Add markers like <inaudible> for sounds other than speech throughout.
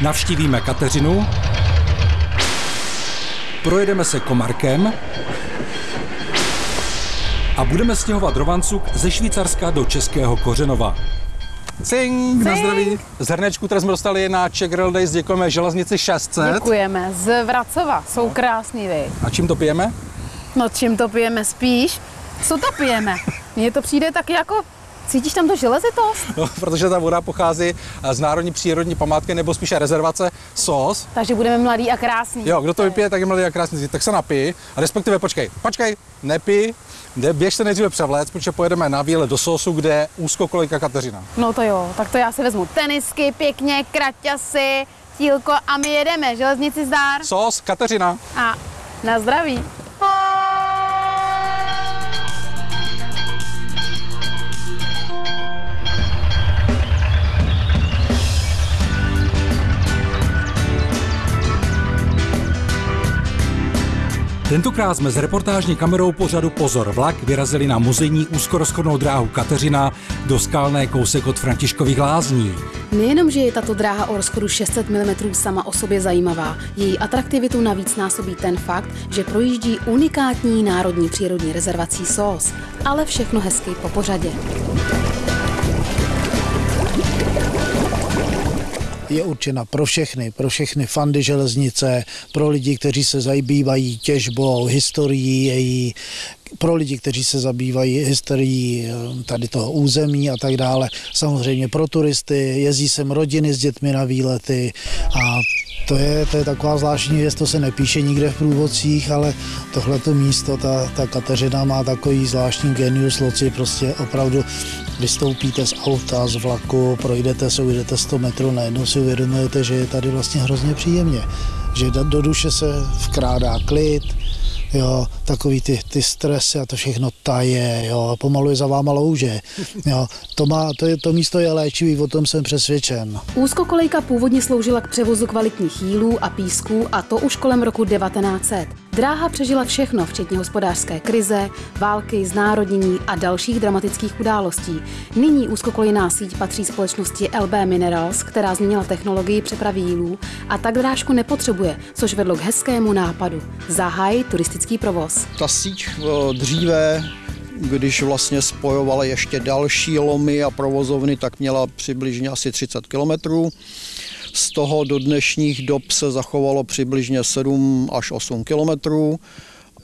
Navštívíme Kateřinu, projedeme se Komarkem a budeme stěhovat rovancuk ze Švýcarska do Českého Kořenova. Cing, na zdraví. Z hrnečku, které jsme dostali na Czech Rail Days, děkujeme železnici 600. Děkujeme. Z Vracova. Jsou krásný, vy. A čím to pijeme? No čím to pijeme spíš? Co to pijeme? Mně to přijde taky jako Cítíš tam to železitost? No, protože ta voda pochází z Národní přírodní památky nebo spíše rezervace SOS. Takže budeme mladí a krásní. Jo, kdo to vypije, tak je mladý a krásný. Tak se napij. A respektive počkej, počkej, nepij, běž se nejdříve převléct, protože pojedeme na výlet do Sosu, kde je úzkokolejka Kateřina. No to jo, tak to já si vezmu tenisky, pěkně, kraťasy, tílko a my jedeme. Železnici zdár. Sos, Kateřina. A na zdraví. Tentokrát jsme s reportážní kamerou pořadu Pozor vlak vyrazili na muzejní úzkorozchodnou dráhu Kateřina do skalné kousek od Františkových lázní. Nejenom, že je tato dráha o rozchodu 600 mm sama o sobě zajímavá, její atraktivitu navíc násobí ten fakt, že projíždí unikátní národní přírodní rezervací SOS, ale všechno hezky po pořadě. Je určena pro všechny, pro všechny fandy železnice, pro lidi, kteří se zabývají těžbou, historií její, pro lidi, kteří se zabývají historií eh, tady toho území a tak dále. Samozřejmě pro turisty, jezdí sem rodiny s dětmi na výlety a to je, to je taková zvláštní věc, to se nepíše nikde v průvodcích, ale tohleto místo, ta, ta Kateřina má takový zvláštní genius loci, prostě opravdu vystoupíte z auta, z vlaku, projdete se, ujdete 100 metrů, najednou si uvědomujete, že je tady vlastně hrozně příjemně, že do duše se vkrádá klid, jo, takový ty, ty stresy a to všechno taje, jo, pomalu je za váma louže, <laughs> jo, to, má, to, je, to místo je léčivý, o tom jsem přesvědčen. Úzkokolejka původně sloužila k převozu kvalitních jílů a písků a to už kolem roku 1900. Dráha přežila všechno, včetně hospodářské krize, války, znárodnění a dalších dramatických událostí. Nyní úzkokolejná síť patří společnosti LB Minerals, která změnila technologii přepravy jílů a tak drážku nepotřebuje, což vedlo k hezkému nápadu. Zahaj turistický provoz. Ta síť eh, dříve když vlastně spojovala ještě další lomy a provozovny, tak měla přibližně asi 30 kilometrů. Z toho do dnešních dob se zachovalo přibližně 7 až 8 kilometrů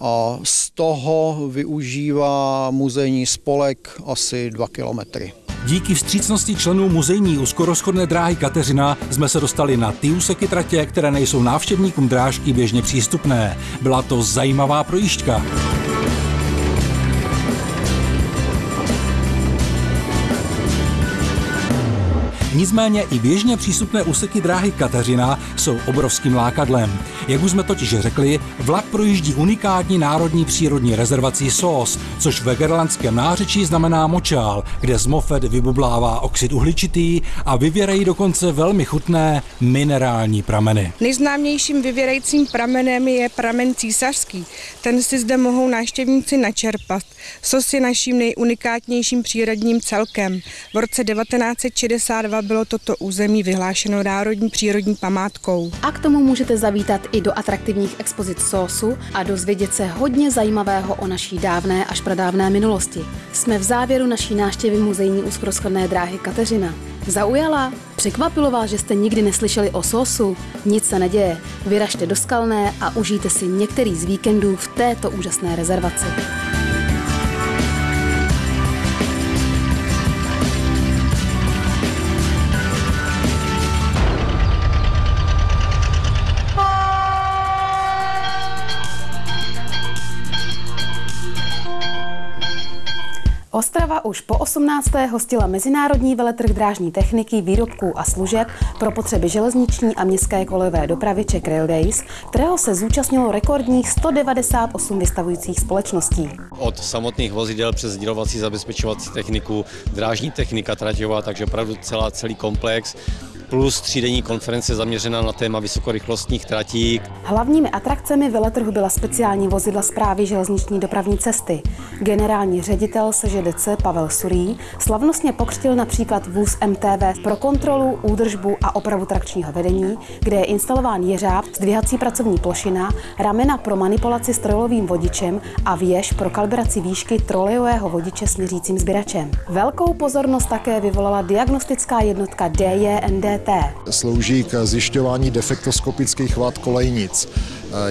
a z toho využívá muzejní spolek asi 2 kilometry. Díky vstřícnosti členů muzejní úzkorozchodné dráhy Kateřina jsme se dostali na ty úseky tratě, které nejsou návštěvníkům drážky běžně přístupné. Byla to zajímavá projížďka. Nicméně i běžně přístupné úseky dráhy Kateřina jsou obrovským lákadlem. Jak už jsme totiž řekli, vlak projíždí unikátní národní přírodní rezervací SOS, což ve gerlandském nářečí znamená močál, kde z mofet vybublává oxid uhličitý a vyvěrají dokonce velmi chutné minerální prameny. Nejznámějším vyvěrajícím pramenem je pramen císařský. Ten si zde mohou návštěvníci načerpat. SOS je naším nejunikátnějším přírodním celkem. V roce 1962 bylo toto území vyhlášeno národní přírodní památkou. A k tomu můžete zavítat i do atraktivních expozic SOSu a dozvědět se hodně zajímavého o naší dávné až pradávné minulosti. Jsme v závěru naší návštěvy muzejní úzkoroschodné dráhy Kateřina. Zaujala? Překvapilo vás, že jste nikdy neslyšeli o sosu? Nic se neděje. Vyražte do Skalné a užijte si některý z víkendů v této úžasné rezervaci. Ostrava už po 18. hostila mezinárodní veletrh drážní techniky, výrobků a služeb pro potřeby železniční a městské kolejové dopravy Czech Rail Days, kterého se zúčastnilo rekordních 198 vystavujících společností. Od samotných vozidel přes sdělovací zabezpečovací techniku, drážní technika traťová, takže opravdu celá, celý komplex plus třídenní konference zaměřená na téma vysokorychlostních tratí. Hlavními atrakcemi veletrhu byla speciální vozidla zprávy železniční dopravní cesty. Generální ředitel SŽDC Pavel Surý slavnostně pokřtil například vůz MTV pro kontrolu, údržbu a opravu trakčního vedení, kde je instalován jeřáb, zdvihací pracovní plošina, ramena pro manipulaci strojovým vodičem a věž pro kalibraci výšky trolejového vodiče směřícím sběračem. Velkou pozornost také vyvolala diagnostická jednotka DJNDT. Slouží k zjišťování defektoskopických vád kolejnic.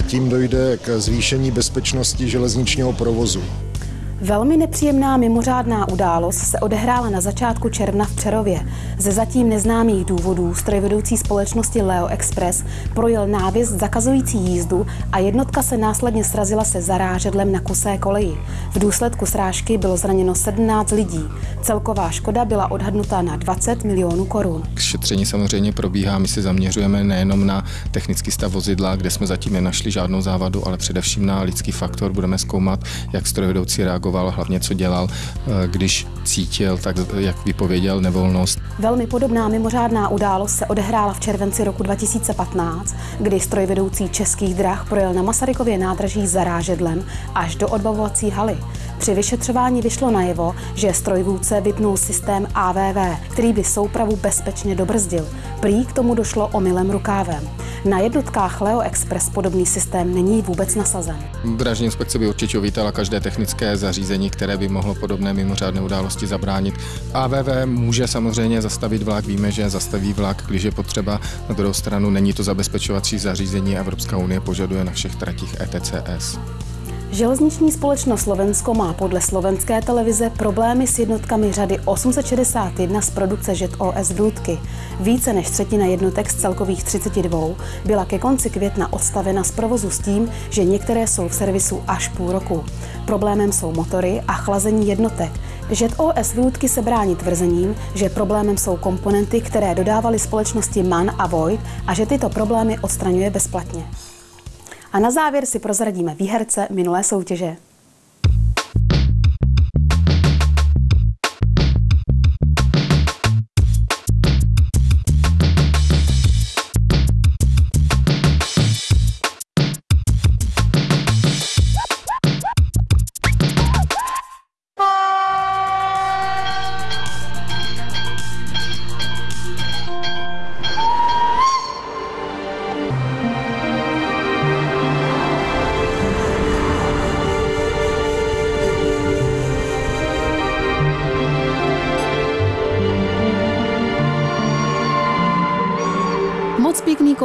Tím dojde k zvýšení bezpečnosti železničního provozu. Velmi nepříjemná mimořádná událost se odehrála na začátku června v Přerově. Ze zatím neznámých důvodů strojvedoucí společnosti Leo Express projel návěs zakazující jízdu a jednotka se následně srazila se zarážedlem na kusé koleji. V důsledku srážky bylo zraněno 17 lidí. Celková škoda byla odhadnuta na 20 milionů korun. Šetření samozřejmě probíhá, my se zaměřujeme nejenom na technický stav vozidla, kde jsme zatím nenašli žádnou závadu, ale především na lidský faktor. Budeme zkoumat, jak strojvedoucí reagoval reagoval, hlavně co dělal, eh, když cítil, tak jak vypověděl nevolnost. Velmi podobná mimořádná událost se odehrála v červenci roku 2015, kdy strojvedoucí českých drah projel na Masarykově nádraží zarážedlem až do odbavovací haly. Při vyšetřování vyšlo najevo, že strojvůdce vypnul systém AVV, který by soupravu bezpečně dobrzdil. Prý k tomu došlo omylem rukávem. Na jednotkách Leo Express podobný systém není vůbec nasazen. Dražní inspekce by určitě uvítala každé technické zařízení, které by mohlo podobné mimořádné události zabránit. AVV může samozřejmě zastavit vlak, víme, že zastaví vlak, když je potřeba. Na druhou stranu není to zabezpečovací zařízení, Evropská unie požaduje na všech tratích ETCS. Železniční společnost Slovensko má podle slovenské televize problémy s jednotkami řady 861 z produkce ŽET OS Vrůdky. Více než třetina jednotek z celkových 32 byla ke konci května odstavena z provozu s tím, že některé jsou v servisu až půl roku. Problémem jsou motory a chlazení jednotek. ŽET OS Vrůdky se brání tvrzením, že problémem jsou komponenty, které dodávaly společnosti MAN a Void a že tyto problémy odstraňuje bezplatně. A na závěr si prozradíme výherce minulé soutěže.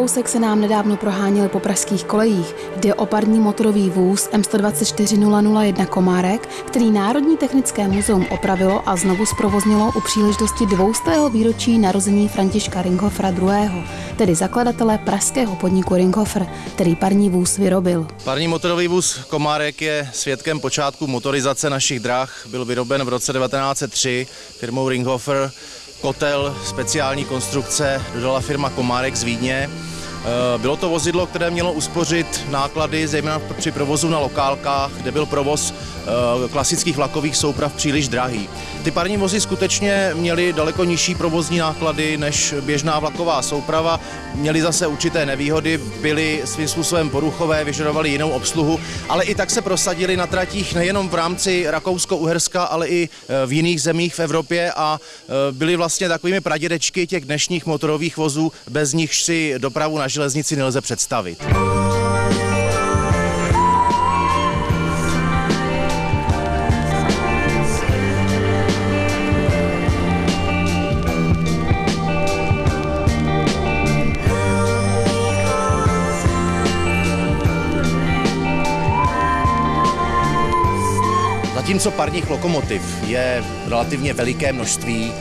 Kousek se nám nedávno proháněl po pražských kolejích. Jde o parní motorový vůz M124001 Komárek, který Národní technické muzeum opravilo a znovu zprovoznilo u příležitosti 200. výročí narození Františka Ringhofera II., tedy zakladatele pražského podniku Ringhofer, který parní vůz vyrobil. Parní motorový vůz Komárek je svědkem počátku motorizace našich drah. Byl vyroben v roce 1903 firmou Ringhofer kotel speciální konstrukce dodala firma Komárek z Vídně. Eh, bylo to vozidlo, které mělo uspořit náklady, zejména při provozu na lokálkách, kde byl provoz eh, klasických vlakových souprav příliš drahý. Ty parní vozy skutečně měly daleko nižší provozní náklady než běžná vlaková souprava, měly zase určité nevýhody, byly svým způsobem poruchové, vyžadovaly jinou obsluhu, ale i tak se prosadili na tratích nejenom v rámci Rakousko-Uherska, ale i eh, v jiných zemích v Evropě a byly vlastně takovými pradědečky těch dnešních motorových vozů, bez nich si dopravu na železnici nelze představit. Zatímco parních lokomotiv je relativně veliké množství,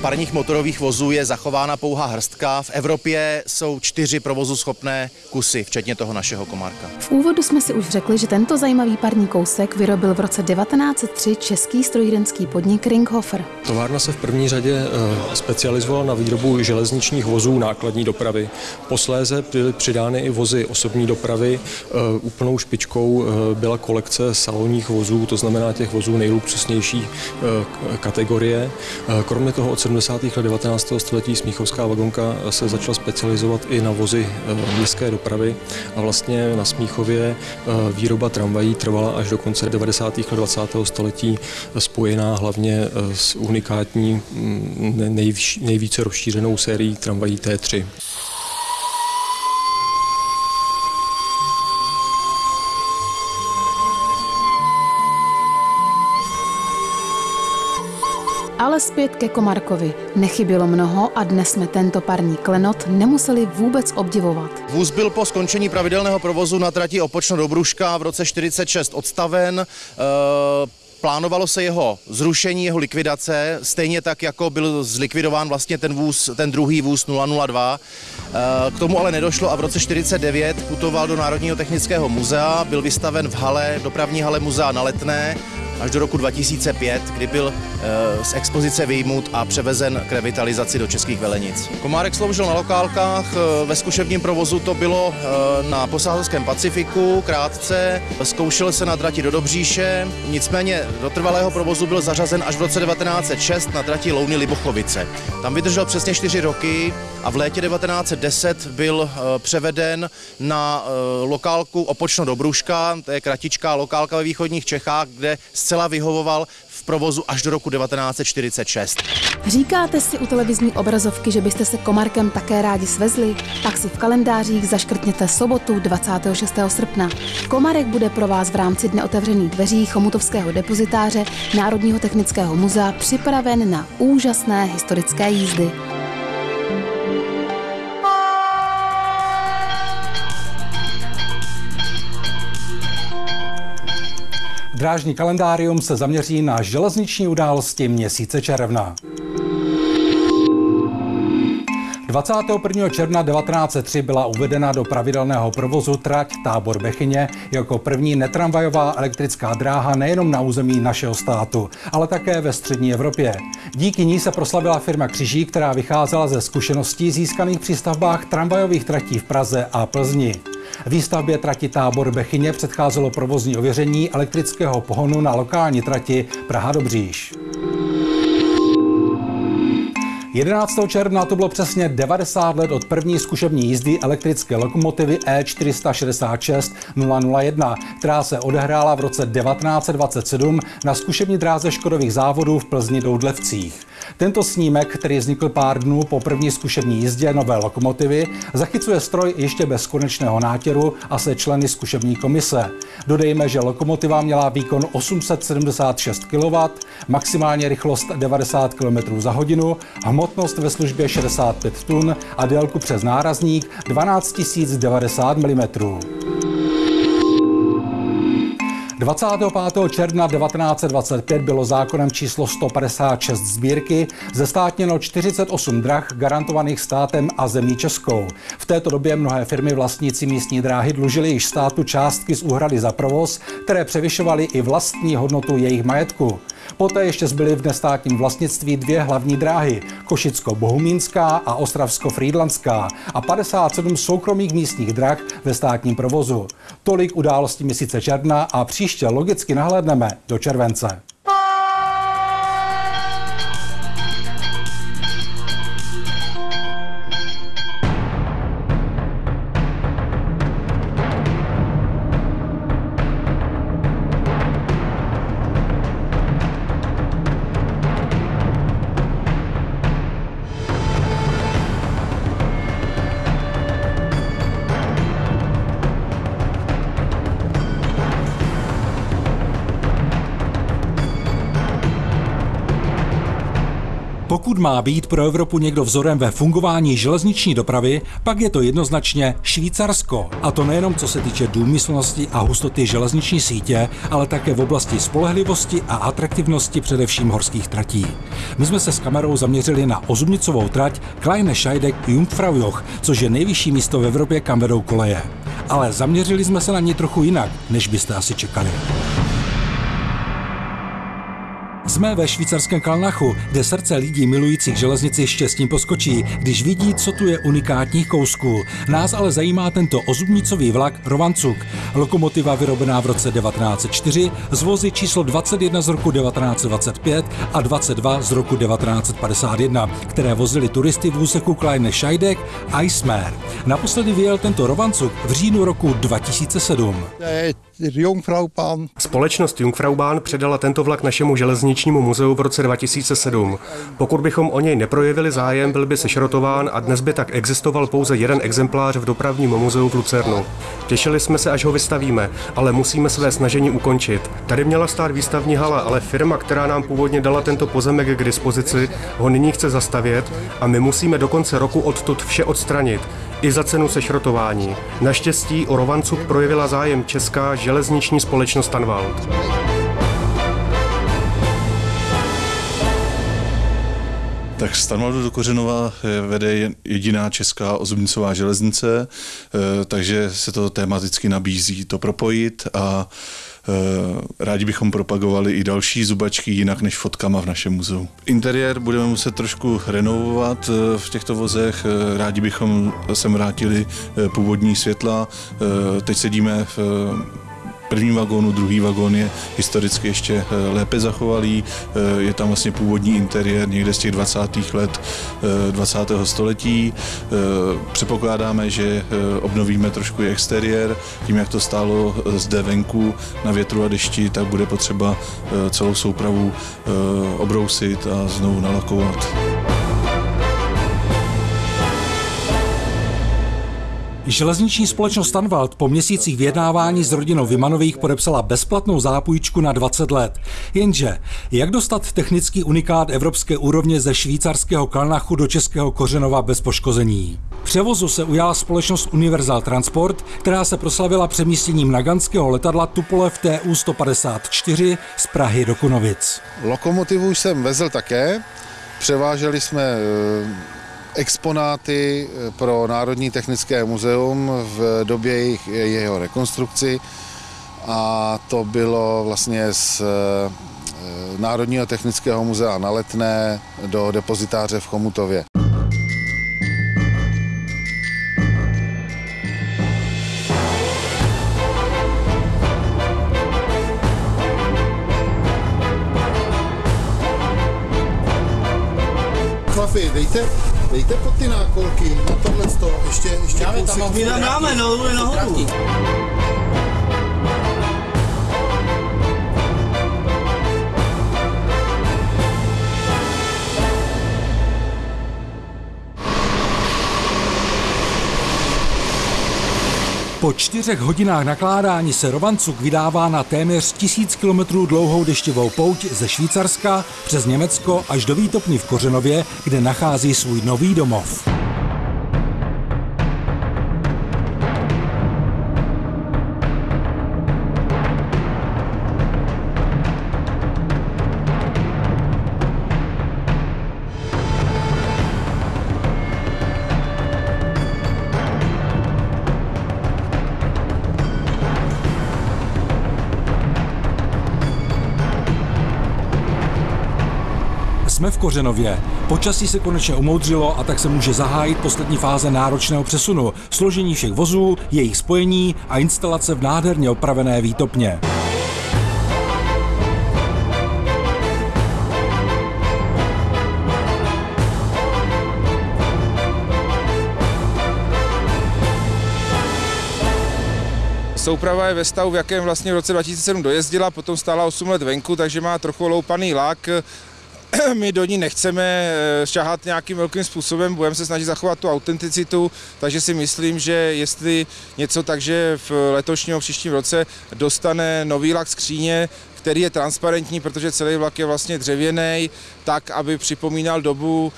parních motorových vozů je zachována pouhá hrstka. V Evropě jsou čtyři provozu schopné kusy, včetně toho našeho komárka. V úvodu jsme si už řekli, že tento zajímavý parní kousek vyrobil v roce 1903 český strojírenský podnik Ringhofer. Továrna se v první řadě eh, specializovala na výrobu železničních vozů nákladní dopravy. Posléze byly přidány i vozy osobní dopravy. Eh, úplnou špičkou byla kolekce salonních vozů, to znamená těch vozů nejluxusnější kategorie. Kromě kromě toho od 70. let 19. století Smíchovská vagonka se začala specializovat i na vozy městské dopravy a vlastně na Smíchově výroba tramvají trvala až do konce 90. let 20. století spojená hlavně s unikátní mm, nejvíce rozšířenou sérií tramvají T3. Ale zpět ke Komarkovi. Nechybělo mnoho a dnes jsme tento parní klenot nemuseli vůbec obdivovat. Vůz byl po skončení pravidelného provozu na trati Opočno do Bruška v roce 46 odstaven. E Plánovalo se jeho zrušení, jeho likvidace, stejně tak, jako byl zlikvidován vlastně ten vůz, ten druhý vůz 002. K tomu ale nedošlo a v roce 49 putoval do Národního technického muzea, byl vystaven v hale, dopravní hale muzea na Letné až do roku 2005, kdy byl eh, z expozice vyjmut a převezen k revitalizaci do českých velenic. Komárek sloužil na lokálkách, eh, ve zkušebním provozu to bylo eh, na posádském Pacifiku krátce, zkoušel se na trati do Dobříše, nicméně do trvalého provozu byl zařazen až v roce 1906 na trati Louny Libochovice. Tam vydržel přesně čtyři roky a v létě 1910 byl převeden na lokálku Opočno do Bruška, to je kratičká lokálka ve východních Čechách, kde zcela vyhovoval v provozu až do roku 1946. Říkáte si u televizní obrazovky, že byste se Komarkem také rádi svezli? Tak si v kalendářích zaškrtněte sobotu 26. srpna. Komarek bude pro vás v rámci Dne otevřených dveří Chomutovského depozitáře Národního technického muzea připraven na úžasné historické jízdy. Drážní kalendárium se zaměří na železniční události měsíce června. 21. června 1903 byla uvedena do pravidelného provozu trať Tábor Bechyně jako první netramvajová elektrická dráha nejenom na území našeho státu, ale také ve střední Evropě. Díky ní se proslavila firma Křiží, která vycházela ze zkušeností získaných při stavbách tramvajových tratí v Praze a Plzni. Výstavbě trati Tábor Bechyně předcházelo provozní ověření elektrického pohonu na lokální trati Praha-Dobříž. 11. června to bylo přesně 90 let od první zkušební jízdy elektrické lokomotivy E466 001, která se odehrála v roce 1927 na zkušební dráze Škodových závodů v Plzni Doudlevcích. Tento snímek, který vznikl pár dnů po první zkušební jízdě nové lokomotivy, zachycuje stroj ještě bez konečného nátěru a se členy zkušební komise. Dodejme, že lokomotiva měla výkon 876 kW, maximální rychlost 90 km za hodinu, hmotnost ve službě 65 tun a délku přes nárazník 12 090 mm. 25. června 1925 bylo zákonem číslo 156 sbírky zestátněno 48 drah garantovaných státem a zemí Českou. V této době mnohé firmy vlastnící místní dráhy dlužily již státu částky z úhrady za provoz, které převyšovaly i vlastní hodnotu jejich majetku. Poté ještě zbyly v nestátním vlastnictví dvě hlavní dráhy, Košicko-Bohumínská a Ostravsko-Frýdlanská a 57 soukromých místních drah ve státním provozu. Tolik událostí měsíce června a příště logicky nahlédneme do července. Má být pro Evropu někdo vzorem ve fungování železniční dopravy, pak je to jednoznačně Švýcarsko. A to nejenom co se týče důmyslnosti a hustoty železniční sítě, ale také v oblasti spolehlivosti a atraktivnosti především horských tratí. My jsme se s kamerou zaměřili na ozubnicovou trať Kleine Scheidek Jungfraujoch, což je nejvyšší místo v Evropě, kam vedou koleje. Ale zaměřili jsme se na ní trochu jinak, než byste asi čekali. Jsme ve švýcarském Kalnachu, kde srdce lidí milujících železnici štěstím poskočí, když vidí, co tu je unikátních kousků. Nás ale zajímá tento ozubnicový vlak Rovancuk. Lokomotiva vyrobená v roce 1904, z vozy číslo 21 z roku 1925 a 22 z roku 1951, které vozily turisty v úseku Kleine Scheidegg a Eismer. Naposledy vyjel tento Rovancuk v říjnu roku 2007. Společnost Jungfraubahn předala tento vlak našemu železničnímu muzeu v roce 2007. Pokud bychom o něj neprojevili zájem, byl by sešrotován a dnes by tak existoval pouze jeden exemplář v dopravním muzeu v Lucernu. Těšili jsme se, až ho vystavíme, ale musíme své snažení ukončit. Tady měla stát výstavní hala, ale firma, která nám původně dala tento pozemek k dispozici, ho nyní chce zastavět a my musíme do konce roku odtud vše odstranit i za cenu sešrotování. Naštěstí o Rovancuk projevila zájem česká železniční společnost Tanvald. Tak z Tanvaldu do Kořenova vede jediná česká ozubnicová železnice, takže se to tematicky nabízí to propojit a Rádi bychom propagovali i další zubačky jinak než fotkama v našem muzeu. Interiér budeme muset trošku renovovat v těchto vozech. Rádi bychom sem vrátili původní světla. Teď sedíme v prvním vagónu, druhý vagón je historicky ještě lépe zachovalý. Je tam vlastně původní interiér někde z těch 20. let 20. století. Předpokládáme, že obnovíme trošku i exteriér. Tím, jak to stálo zde venku na větru a dešti, tak bude potřeba celou soupravu obrousit a znovu nalakovat. Železniční společnost Tanvald po měsících vyjednávání s rodinou Vymanových podepsala bezplatnou zápůjčku na 20 let. Jenže, jak dostat technický unikát evropské úrovně ze švýcarského Kalnachu do českého Kořenova bez poškození? Převozu se ujala společnost Universal Transport, která se proslavila přemístěním naganského letadla Tupolev TU 154 z Prahy do Kunovic. Lokomotivu jsem vezl také, převáželi jsme exponáty pro Národní technické muzeum v době jejich, jeho rekonstrukci a to bylo vlastně z Národního technického muzea na Letné do depozitáře v Chomutově. Chlapi, dejte, dejte pod ty nákolky na tohle to, ještě, ještě Dáme tam, my tam dáme, no, no, nahoru. Po čtyřech hodinách nakládání se Rovancuk vydává na téměř tisíc kilometrů dlouhou deštivou pouť ze Švýcarska přes Německo až do Výtopny v Kořenově, kde nachází svůj nový domov. Kořenově. Počasí se konečně umoudřilo a tak se může zahájit poslední fáze náročného přesunu, složení všech vozů, jejich spojení a instalace v nádherně opravené výtopně. Souprava je ve stavu, v jakém vlastně v roce 2007 dojezdila, potom stála 8 let venku, takže má trochu loupaný lák. <clears throat> My do ní nechceme šahat nějakým velkým způsobem, budeme se snažit zachovat tu autenticitu, takže si myslím, že jestli něco takže v letošním příštím roce dostane nový lak skříně, který je transparentní, protože celý vlak je vlastně dřevěný, tak, aby připomínal dobu,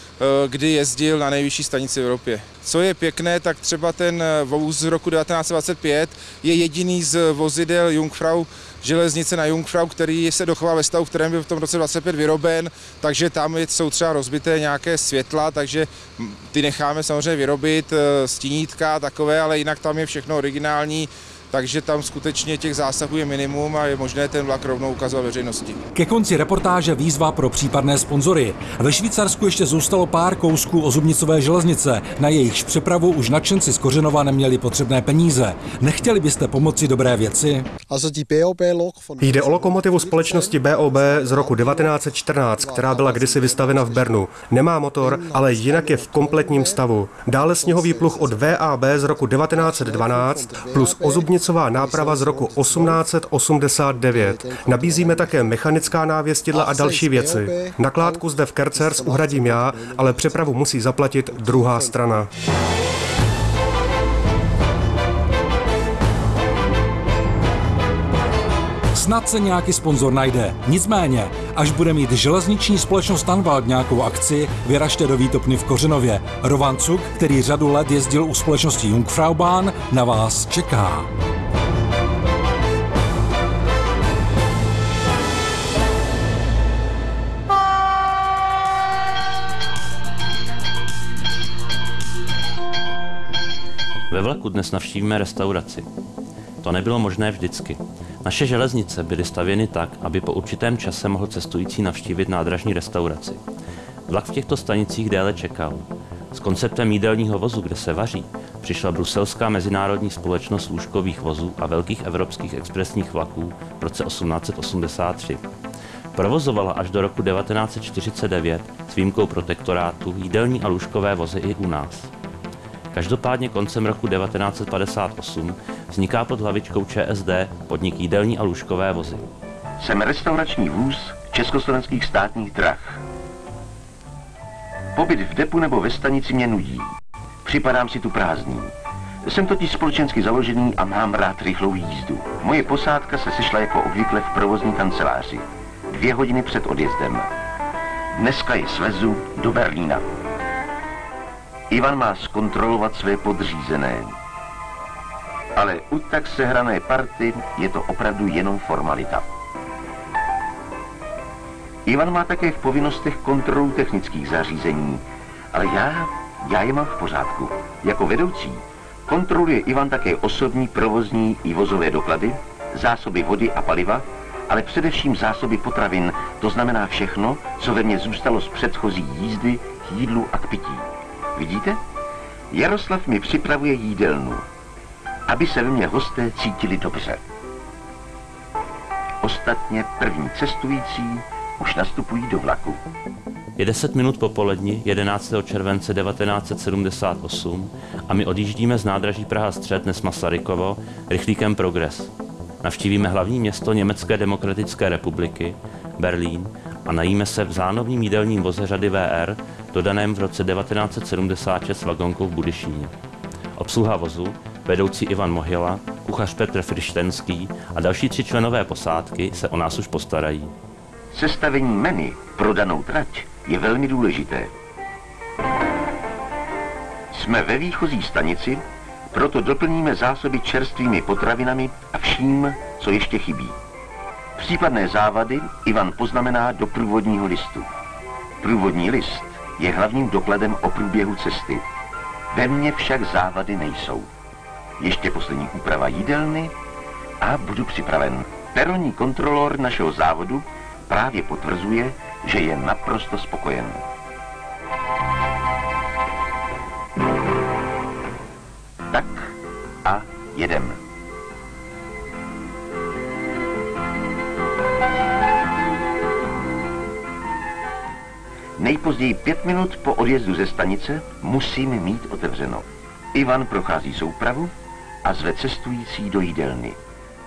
kdy jezdil na nejvyšší stanici v Evropě. Co je pěkné, tak třeba ten vůz z roku 1925 je jediný z vozidel Jungfrau železnice na Jungfrau, který se dochoval ve stavu, kterém byl v tom roce 25 vyroben, takže tam jsou třeba rozbité nějaké světla, takže ty necháme samozřejmě vyrobit, eh, stínítka takové, ale jinak tam je všechno originální, takže tam skutečně těch zásahů je minimum a je možné ten vlak rovnou ukazovat veřejnosti. Ke konci reportáže výzva pro případné sponzory. Ve Švýcarsku ještě zůstalo pár kousků ozubnicové železnice, na jejichž přepravu už nadšenci z Kořenova neměli potřebné peníze. Nechtěli byste pomoci dobré věci? Jde o lokomotivu společnosti BOB z roku 1914, která byla kdysi vystavena v Bernu. Nemá motor, ale jinak je v kompletním stavu. Dále sněhový pluh od VAB z roku 1912 plus ozubnice silnicová náprava z roku 1889. Nabízíme také mechanická návěstidla a další věci. Nakládku zde v Kercers uhradím já, ale přepravu musí zaplatit druhá strana. Snad se nějaký sponzor najde. Nicméně, až bude mít železniční společnost Tanvald nějakou akci, vyražte do Výtopny v Kořenově. Rovan Cuk, který řadu let jezdil u společnosti Jungfraubahn, na vás čeká. Ve vlaku dnes navštívíme restauraci. To nebylo možné vždycky. Naše železnice byly stavěny tak, aby po určitém čase mohl cestující navštívit nádražní restauraci. Vlak v těchto stanicích déle čekal. S konceptem jídelního vozu, kde se vaří, přišla bruselská mezinárodní společnost lůžkových vozů a velkých evropských expresních vlaků v roce 1883. Provozovala až do roku 1949 s výjimkou protektorátu jídelní a lůžkové vozy i u nás. Každopádně koncem roku 1958 vzniká pod hlavičkou ČSD podnik jídelní a lůžkové vozy. Jsem restaurační vůz československých státních drah. Pobyt v depu nebo ve stanici mě nudí. Připadám si tu prázdný. Jsem totiž společensky založený a mám rád rychlou jízdu. Moje posádka se sešla jako obvykle v provozní kanceláři. Dvě hodiny před odjezdem. Dneska je svezu do Berlína. Ivan má zkontrolovat své podřízené. Ale u tak sehrané party je to opravdu jenom formalita. Ivan má také v povinnostech kontrolu technických zařízení, ale já, já je mám v pořádku. Jako vedoucí kontroluje Ivan také osobní, provozní i vozové doklady, zásoby vody a paliva, ale především zásoby potravin, to znamená všechno, co ve mně zůstalo z předchozí jízdy, jídlu a k pití. Vidíte? Jaroslav mi připravuje jídelnu, aby se ve mně hosté cítili dobře. Ostatně první cestující už nastupují do vlaku. Je 10 minut po poledni 11. července 1978 a my odjíždíme z nádraží Praha střed dnes Masarykovo rychlíkem Progress. Navštívíme hlavní město Německé demokratické republiky, Berlín, a najíme se v zánovním jídelním voze řady VR, dodaném v roce 1976 vagonkou v Budyšíně. Obsluha vozu, vedoucí Ivan Mohyla, kuchař Petr Frištenský a další tři členové posádky se o nás už postarají. Sestavení menu pro danou trať je velmi důležité. Jsme ve výchozí stanici, proto doplníme zásoby čerstvými potravinami a vším, co ještě chybí. Případné závady Ivan poznamená do průvodního listu. Průvodní list je hlavním dokladem o průběhu cesty. Ve mně však závady nejsou. Ještě poslední úprava jídelny a budu připraven. Peronní kontrolor našeho závodu právě potvrzuje, že je naprosto spokojen. Tak a jedem. Nejpozději pět minut po odjezdu ze stanice musím mít otevřeno. Ivan prochází soupravu a zve cestující do jídelny.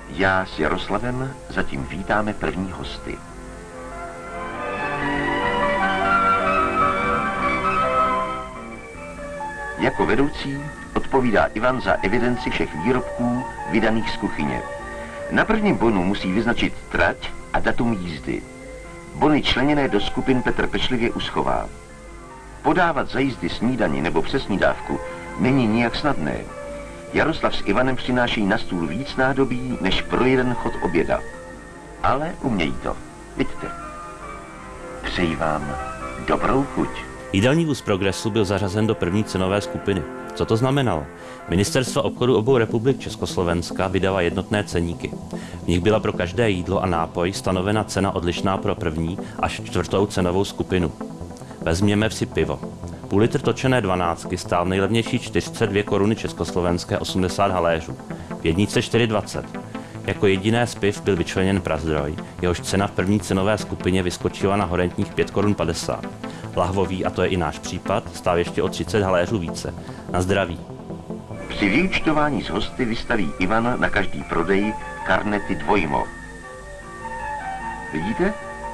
Já s Jaroslavem zatím vítáme první hosty. Jako vedoucí odpovídá Ivan za evidenci všech výrobků vydaných z kuchyně. Na prvním bonu musí vyznačit trať a datum jízdy. Bony členěné do skupin Petr pečlivě uschová. Podávat za jízdy snídani nebo přesnídávku není nijak snadné. Jaroslav s Ivanem přináší na stůl víc nádobí, než pro jeden chod oběda. Ale umějí to. Vidíte. Přeji vám dobrou chuť. Jídelní vůz Progresu byl zařazen do první cenové skupiny. Co to znamenalo? Ministerstvo obchodu obou republik Československa vydala jednotné ceníky. V nich byla pro každé jídlo a nápoj stanovena cena odlišná pro první až čtvrtou cenovou skupinu. Vezměme si pivo. Půl litr točené dvanáctky stál nejlevnější 42 koruny československé 80 haléřů, v jednice 4,20. Jako jediné z piv byl vyčleněn Prazdroj, jehož cena v první cenové skupině vyskočila na horentních 5 korun 50. Lahvový, a to je i náš případ, stál ještě o 30 haléřů více. Na zdraví. Při vyúčtování z hosty vystaví Ivan na každý prodej karnety dvojmo. Vidíte?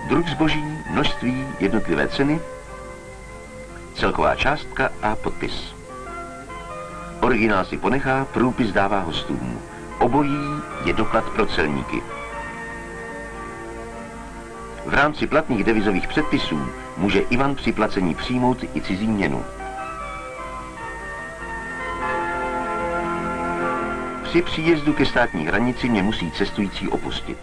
Druh zboží, množství, jednotlivé ceny, celková částka a podpis. Originál si ponechá, průpis dává hostům. Obojí je doklad pro celníky. V rámci platných devizových předpisů může Ivan při placení přijmout i cizí měnu. Při příjezdu ke státní hranici mě musí cestující opustit.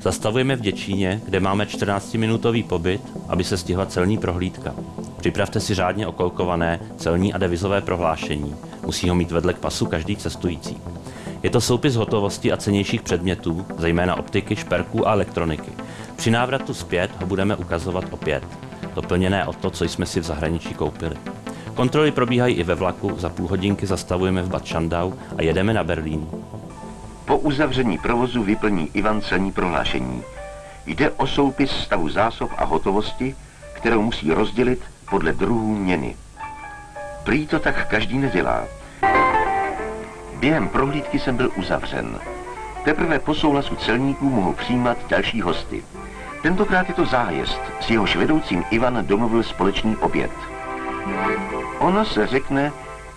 Zastavujeme v Děčíně, kde máme 14-minutový pobyt, aby se stihla celní prohlídka. Připravte si řádně okolkované celní a devizové prohlášení. Musí ho mít vedle k pasu každý cestující. Je to soupis hotovosti a cenějších předmětů, zejména optiky, šperků a elektroniky. Při návratu zpět ho budeme ukazovat opět, doplněné o to, co jsme si v zahraničí koupili. Kontroly probíhají i ve vlaku, za půl hodinky zastavujeme v Bad Schandau a jedeme na Berlín. Po uzavření provozu vyplní Ivan celní prohlášení. Jde o soupis stavu zásob a hotovosti, kterou musí rozdělit podle druhů měny. Prý to tak každý nedělá. Během prohlídky jsem byl uzavřen. Teprve po souhlasu celníků mohu přijímat další hosty. Tentokrát je to zájezd, s jehož vedoucím Ivan domluvil společný oběd. Ono se řekne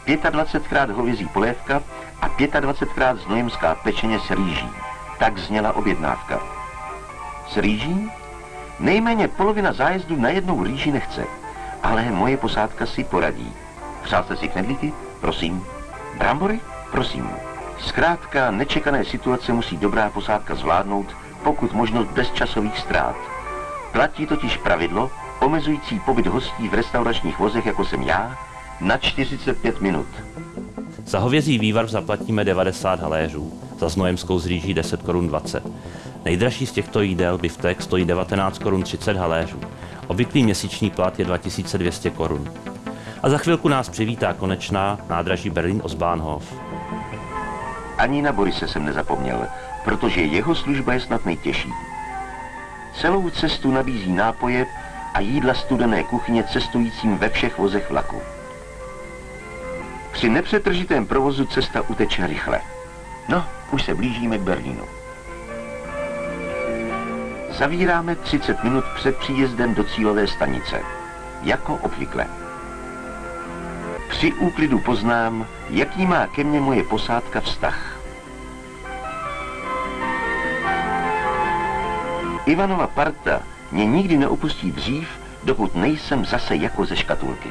25krát hovězí polévka a 25krát znojemská pečeně s rýží. Tak zněla objednávka. S rýží? Nejméně polovina zájezdu na jednou rýži nechce, ale moje posádka si poradí. Přál jste si knedlíky? Prosím. Brambory? Prosím. Zkrátka, nečekané situace musí dobrá posádka zvládnout, pokud možno bez časových ztrát. Platí totiž pravidlo, omezující pobyt hostí v restauračních vozech, jako jsem já, na 45 minut. Za hovězí vývar zaplatíme 90 haléřů, za znojemskou z rýží 10 korun 20. Nejdražší z těchto jídel, biftek, stojí 19 korun 30 haléřů. Obvyklý měsíční plat je 2200 korun. A za chvilku nás přivítá konečná nádraží Berlin Osbahnhof. Ani na Borise jsem nezapomněl, protože jeho služba je snad nejtěžší. Celou cestu nabízí nápoje a jídla studené kuchyně cestujícím ve všech vozech vlaku. Při nepřetržitém provozu cesta uteče rychle. No, už se blížíme k Berlínu. Zavíráme 30 minut před příjezdem do cílové stanice. Jako obvykle. Při úklidu poznám, jaký má ke mně moje posádka vztah. Ivanova parta mě nikdy neopustí dřív, dokud nejsem zase jako ze škatulky.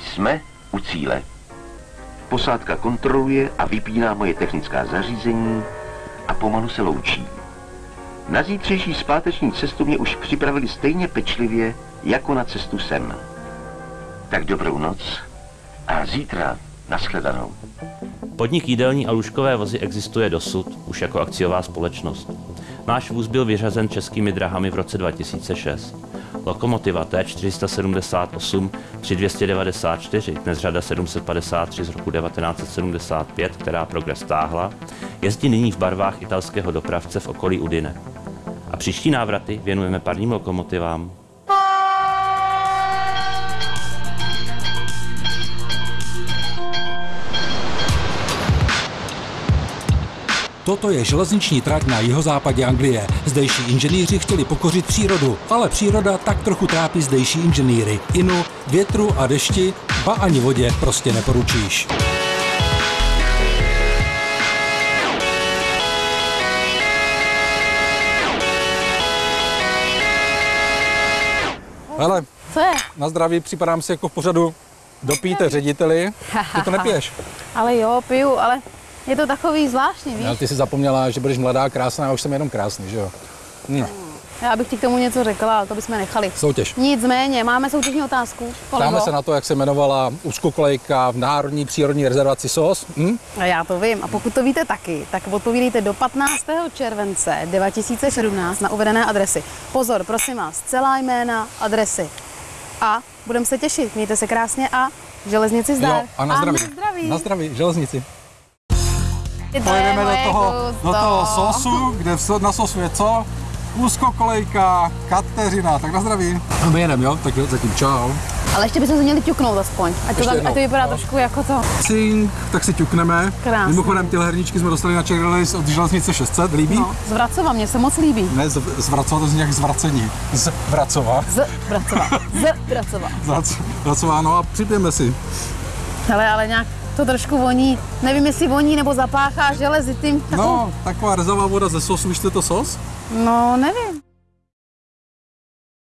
Jsme u cíle. Posádka kontroluje a vypíná moje technická zařízení a pomalu se loučí. Na zítřejší zpáteční cestu mě už připravili stejně pečlivě, jako na cestu sem. Tak dobrou noc a zítra nashledanou. Podnik jídelní a lůžkové vozy existuje dosud, už jako akciová společnost. Náš vůz byl vyřazen českými drahami v roce 2006. Lokomotiva T478 3294, dnes řada 753 z roku 1975, která progres stáhla, jezdí nyní v barvách italského dopravce v okolí Udine. A příští návraty věnujeme parním lokomotivám, Toto je železniční trať na jihozápadě Anglie. Zdejší inženýři chtěli pokořit přírodu, ale příroda tak trochu trápí zdejší inženýry. Inu, větru a dešti, ba ani vodě prostě neporučíš. Hele, Co je? na zdraví připadám si jako v pořadu dopijte řediteli. Ty to nepiješ. <laughs> Ale jo, piju, ale je to takový zvláštní, víš? Ale ty jsi zapomněla, že budeš mladá, krásná, a už jsem jenom krásný, že jo? No, Já bych ti k tomu něco řekla, ale to bychom nechali. soutěž. Nicméně, máme soutěžní otázku. Ptáme se na to, jak se jmenovala úzkokolejka v Národní přírodní rezervaci SOS. Hm? A já to vím. A pokud to víte taky, tak odpovídejte do 15. července 2017 na uvedené adresy. Pozor, prosím vás, celá jména, adresy. A budeme se těšit. Mějte se krásně a železnici zdar. Jo, a na zdraví. na zdraví. Na zdraví, železnici. Pojedeme do toho, kus do toho sosu, kde v, na sosu je co? Úzkokolejka, Kateřina, tak na zdraví. A my jedeme, jo? Tak jo, zatím čau. Ale ještě bychom se měli ťuknout aspoň. Ať to, ať to vypadá trošku jako to. Cink, tak si ťukneme. Krásný. Mimochodem, tyhle herníčky jsme dostali na Czech Release od železnice 600, líbí? No, z Vracova, mně se moc líbí. Ne, z, z Vracova, to zní jak zvracení. Z Vracova. Z Vracova. Z Vracova. Z Vracova, no a připijeme si. Hele, ale nějak to trošku voní. Nevím, jestli voní nebo zapáchá železitým. No, <laughs> taková rezavá voda ze sosu, víš, to sos? no nevím.